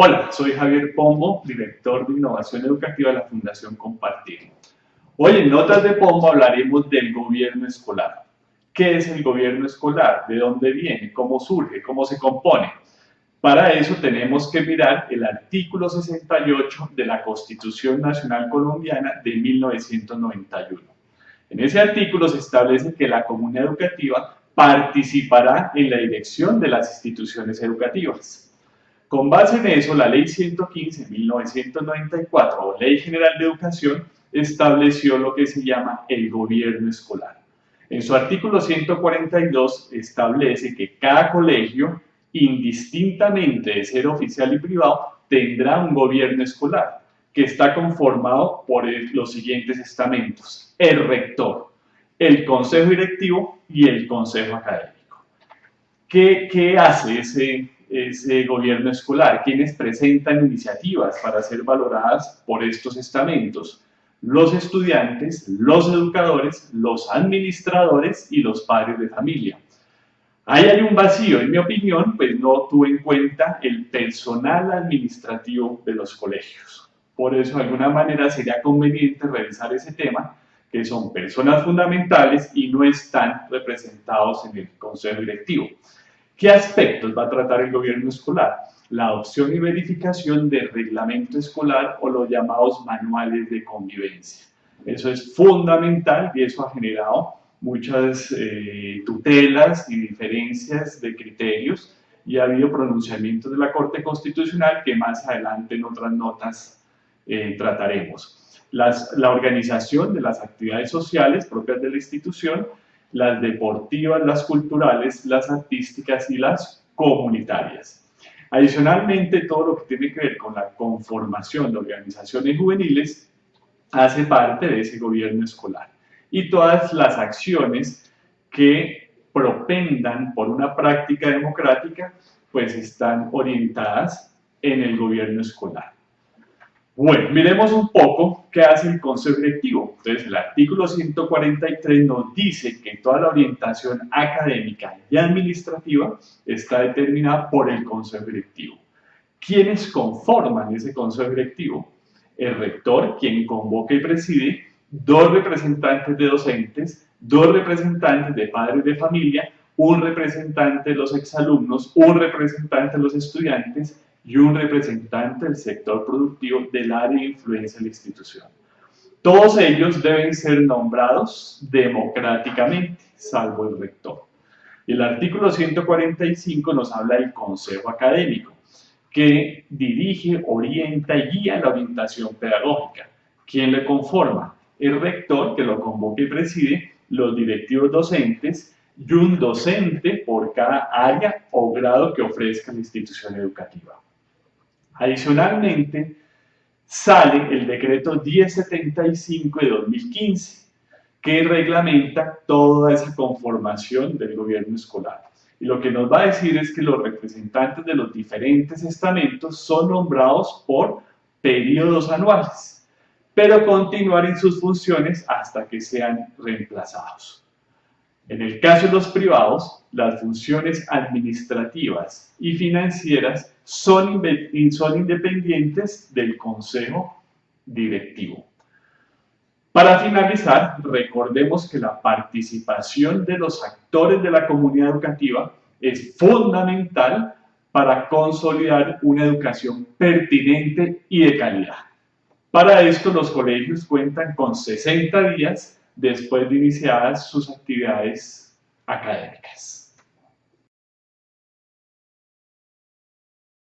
Hola, soy Javier Pombo, director de Innovación Educativa de la Fundación Compartir. Hoy en Notas de Pombo hablaremos del gobierno escolar. ¿Qué es el gobierno escolar? ¿De dónde viene? ¿Cómo surge? ¿Cómo se compone? Para eso tenemos que mirar el artículo 68 de la Constitución Nacional Colombiana de 1991. En ese artículo se establece que la comunidad educativa participará en la dirección de las instituciones educativas. Con base en eso, la Ley 115-1994 o Ley General de Educación estableció lo que se llama el gobierno escolar. En su artículo 142 establece que cada colegio, indistintamente de ser oficial y privado, tendrá un gobierno escolar que está conformado por los siguientes estamentos. El rector, el consejo directivo y el consejo académico. ¿Qué, qué hace ese, ese gobierno escolar? ¿Quiénes presentan iniciativas para ser valoradas por estos estamentos? Los estudiantes, los educadores, los administradores y los padres de familia. Ahí hay un vacío, en mi opinión, pues no tuve en cuenta el personal administrativo de los colegios. Por eso, de alguna manera, sería conveniente revisar ese tema que son personas fundamentales y no están representados en el Consejo Directivo. ¿Qué aspectos va a tratar el gobierno escolar? La adopción y verificación del reglamento escolar o los llamados manuales de convivencia. Eso es fundamental y eso ha generado muchas eh, tutelas y diferencias de criterios y ha habido pronunciamientos de la Corte Constitucional que más adelante en otras notas eh, trataremos la organización de las actividades sociales propias de la institución, las deportivas, las culturales, las artísticas y las comunitarias. Adicionalmente, todo lo que tiene que ver con la conformación de organizaciones juveniles hace parte de ese gobierno escolar. Y todas las acciones que propendan por una práctica democrática, pues están orientadas en el gobierno escolar. Bueno, miremos un poco qué hace el Directivo. Entonces, el artículo 143 nos dice que toda la orientación académica y administrativa está determinada por el Consejo Directivo. ¿Quiénes conforman ese Consejo Directivo? El rector, quien convoca y preside, dos representantes de docentes, dos representantes de padres de familia, un representante de los exalumnos, un representante de los estudiantes y un representante del sector productivo del área de influencia de la institución. Todos ellos deben ser nombrados democráticamente, salvo el rector. El artículo 145 nos habla del consejo académico, que dirige, orienta y guía la orientación pedagógica. ¿Quién le conforma? El rector, que lo convoca y preside, los directivos docentes y un docente por cada área o grado que ofrezca la institución educativa. Adicionalmente, sale el decreto 1075 de 2015, que reglamenta toda esa conformación del gobierno escolar. Y lo que nos va a decir es que los representantes de los diferentes estamentos son nombrados por periodos anuales, pero continuar en sus funciones hasta que sean reemplazados. En el caso de los privados, las funciones administrativas y financieras son, son independientes del consejo directivo. Para finalizar, recordemos que la participación de los actores de la comunidad educativa es fundamental para consolidar una educación pertinente y de calidad. Para esto, los colegios cuentan con 60 días después de iniciadas sus actividades académicas.